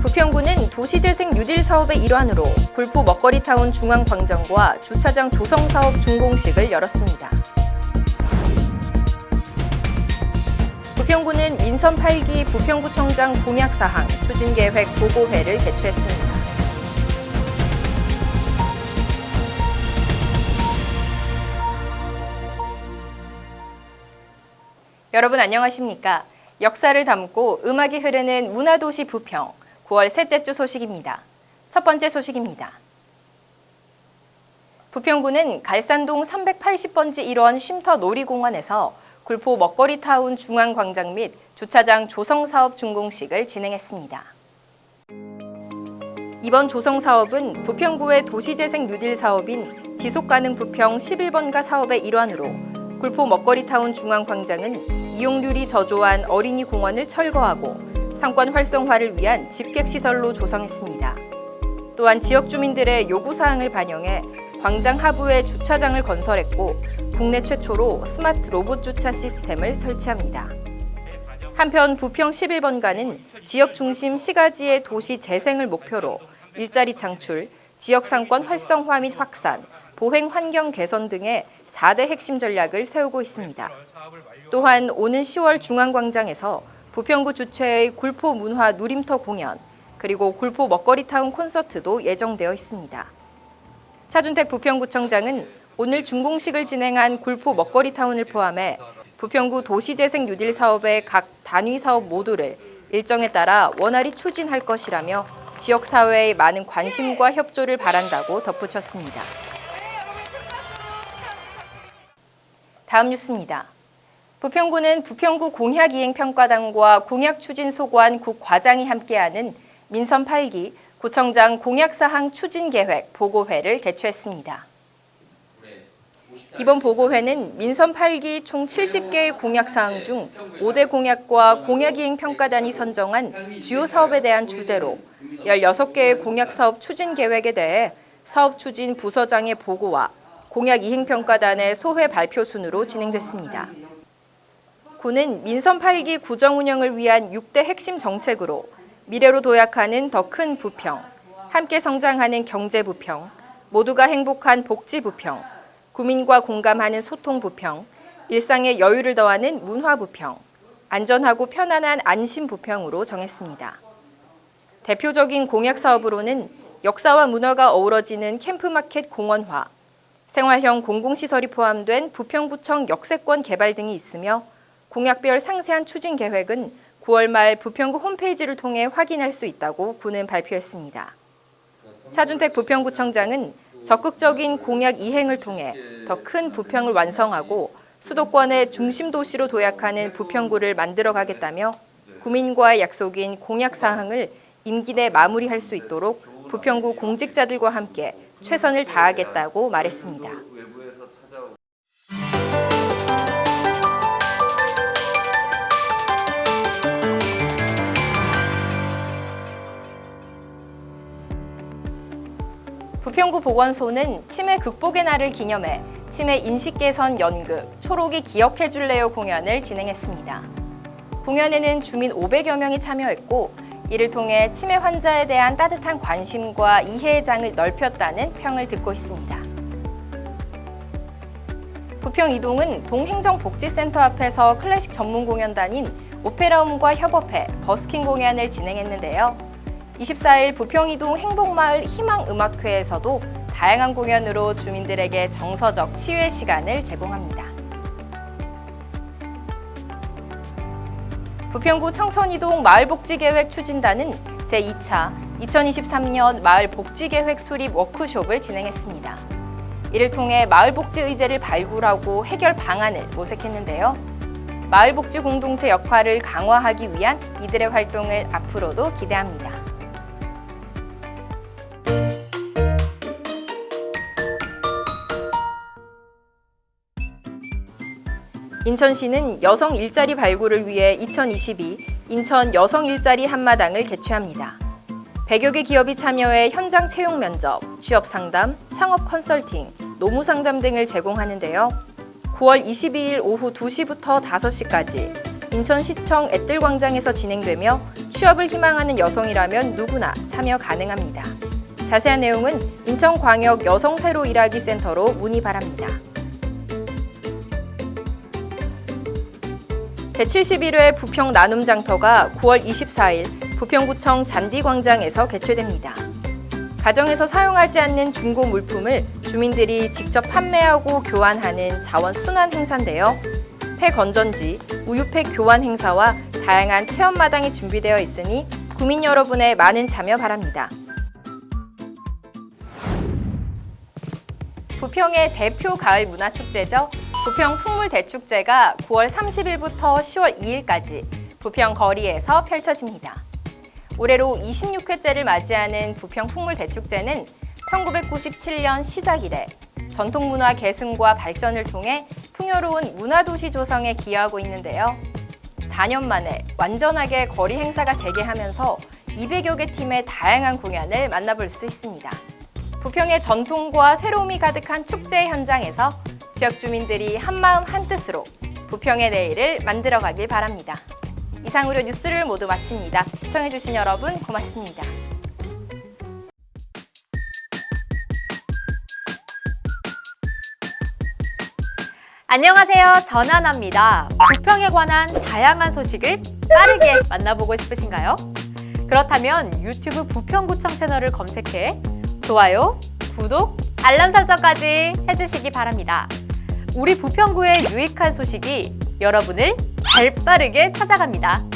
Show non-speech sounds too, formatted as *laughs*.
부평구는 도시재생 뉴딜 사업의 일환으로 굴포 먹거리타운 중앙광장과 주차장 조성 사업 준공식을 열었습니다. 부평구는 민선 8기 부평구청장 공약사항 추진계획 보고회를 개최했습니다. 여러분 안녕하십니까? 역사를 담고 음악이 흐르는 문화도시 부평 9월 셋째 주 소식입니다. 첫 번째 소식입니다. 부평구는 갈산동 380번지 1원 쉼터 놀이공원에서 굴포 먹거리 타운 중앙광장 및 주차장 조성사업 준공식을 진행했습니다. 이번 조성사업은 부평구의 도시재생 뉴딜 사업인 지속가능 부평 11번가 사업의 일환으로 굴포 먹거리타운 중앙광장은 이용률이 저조한 어린이 공원을 철거하고 상권 활성화를 위한 집객시설로 조성했습니다. 또한 지역 주민들의 요구사항을 반영해 광장 하부에 주차장을 건설했고 국내 최초로 스마트 로봇 주차 시스템을 설치합니다. 한편 부평 11번가는 지역 중심 시가지의 도시 재생을 목표로 일자리 창출, 지역 상권 활성화 및 확산, 보행 환경 개선 등의 4대 핵심 전략을 세우고 있습니다. 또한 오는 10월 중앙광장에서 부평구 주최의 굴포 문화 누림터 공연, 그리고 굴포 먹거리타운 콘서트도 예정되어 있습니다. 차준택 부평구청장은 오늘 준공식을 진행한 굴포 먹거리타운을 포함해 부평구 도시재생 뉴딜 사업의 각 단위 사업 모두를 일정에 따라 원활히 추진할 것이라며 지역사회의 많은 관심과 협조를 바란다고 덧붙였습니다. 다음 뉴스입니다. 부평구는 부평구 공약이행평가단과 공약추진소관 국과장이 함께하는 민선 8기 구청장 공약사항 추진계획 보고회를 개최했습니다. 이번 보고회는 민선 8기 총 70개의 공약사항 중 5대 공약과 공약이행평가단이 선정한 주요 사업에 대한 주제로 16개의 공약사업 추진계획에 대해 사업 추진 부서장의 보고와 공약 이행평가단의 소회 발표 순으로 진행됐습니다. 구는 민선 8기 구정 운영을 위한 6대 핵심 정책으로 미래로 도약하는 더 큰 부평, 함께 성장하는 경제 부평, 모두가 행복한 복지 부평, 구민과 공감하는 소통 부평, 일상의 여유를 더하는 문화 부평, 안전하고 편안한 안심 부평으로 정했습니다. 대표적인 공약 사업으로는 역사와 문화가 어우러지는 캠프마켓 공원화, 생활형 공공시설이 포함된 부평구청 역세권 개발 등이 있으며 공약별 상세한 추진 계획은 9월 말 부평구 홈페이지를 통해 확인할 수 있다고 구는 발표했습니다. 차준택 부평구청장은 적극적인 공약 이행을 통해 더 큰 부평을 완성하고 수도권의 중심 도시로 도약하는 부평구를 만들어 가겠다며 구민과의 약속인 공약 사항을 임기 내 마무리할 수 있도록 부평구 공직자들과 함께 최선을 다하겠다고 말했습니다. 부평구 보건소는 치매 극복의 날을 기념해 치매 인식 개선 연극 초록이 기억해줄래요 공연을 진행했습니다. 공연에는 주민 500여 명이 참여했고 이를 통해 치매 환자에 대한 따뜻한 관심과 이해의 장을 넓혔다는 평을 듣고 있습니다. 부평 이동은 동행정복지센터 앞에서 클래식 전문 공연단인 오페라움과 협업해 버스킹 공연을 진행했는데요. 24일 부평이동 행복마을 희망음악회에서도 다양한 공연으로 주민들에게 정서적 치유의 시간을 제공합니다. 부평구 청천이동 마을복지계획 추진단은 제2차 2023년 마을복지계획 수립 워크숍을 진행했습니다. 이를 통해 마을복지 의제를 발굴하고 해결 방안을 모색했는데요. 마을복지 공동체 역할을 강화하기 위한 이들의 활동을 앞으로도 기대합니다. 인천시는 여성 일자리 발굴을 위해 2022 인천 여성 일자리 한마당을 개최합니다. 100여 개 기업이 참여해 현장 채용 면접, 취업 상담, 창업 컨설팅, 노무 상담 등을 제공하는데요. 9월 22일 오후 2시부터 5시까지 인천시청 앳들광장에서 진행되며 취업을 희망하는 여성이라면 누구나 참여 가능합니다. 자세한 내용은 인천광역 여성 새로 일하기 센터로 문의 바랍니다. 제71회 부평 나눔 장터가 9월 24일 부평구청 잔디광장에서 개최됩니다. 가정에서 사용하지 않는 중고 물품을 주민들이 직접 판매하고 교환하는 자원 순환 행사인데요. 폐 건전지, 우유팩 교환 행사와 다양한 체험 마당이 준비되어 있으니 구민 여러분의 많은 참여 바랍니다. 부평의 대표 가을 문화 축제죠. 부평 풍물 대축제가 9월 30일부터 10월 2일까지 부평 거리에서 펼쳐집니다. 올해로 26회째를 맞이하는 부평 풍물 대축제는 1997년 시작 이래 전통 문화 계승과 발전을 통해 풍요로운 문화도시 조성에 기여하고 있는데요. 4년 만에 완전하게 거리 행사가 재개하면서 200여 개 팀의 다양한 공연을 만나볼 수 있습니다. 부평의 전통과 새로움이 가득한 축제 현장에서 지역 주민들이 한마음 한뜻으로 부평의 내일을 만들어가길 바랍니다. 이상으로 뉴스를 모두 마칩니다. 시청해주신 여러분 고맙습니다. 안녕하세요. 전하나입니다. 부평에 관한 다양한 소식을 빠르게 *laughs* 만나보고 싶으신가요? 그렇다면 유튜브 부평구청 채널을 검색해 좋아요, 구독, 알람 설정까지 해주시기 바랍니다. 우리 부평구의 유익한 소식이 여러분을 발빠르게 찾아갑니다.